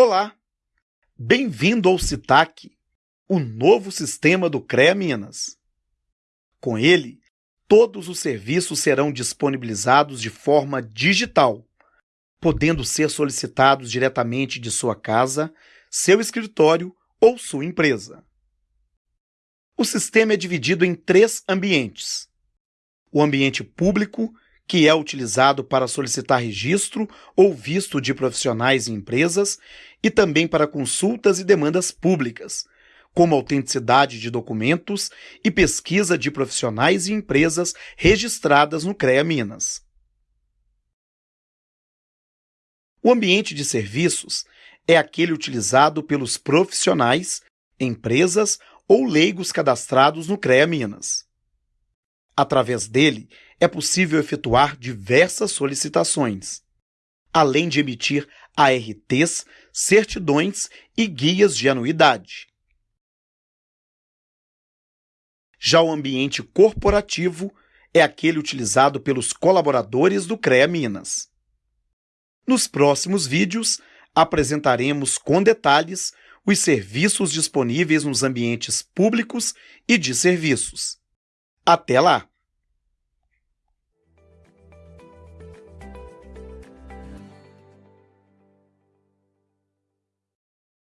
Olá, bem-vindo ao CITAC, o novo sistema do CREA Minas. Com ele, todos os serviços serão disponibilizados de forma digital, podendo ser solicitados diretamente de sua casa, seu escritório ou sua empresa. O sistema é dividido em três ambientes: o ambiente público, que é utilizado para solicitar registro ou visto de profissionais e empresas e também para consultas e demandas públicas, como autenticidade de documentos e pesquisa de profissionais e empresas registradas no CREA Minas. O ambiente de serviços é aquele utilizado pelos profissionais, empresas ou leigos cadastrados no CREA Minas. Através dele, é possível efetuar diversas solicitações, além de emitir ARTs, certidões e guias de anuidade. Já o ambiente corporativo é aquele utilizado pelos colaboradores do CREA Minas. Nos próximos vídeos, apresentaremos com detalhes os serviços disponíveis nos ambientes públicos e de serviços. Até lá!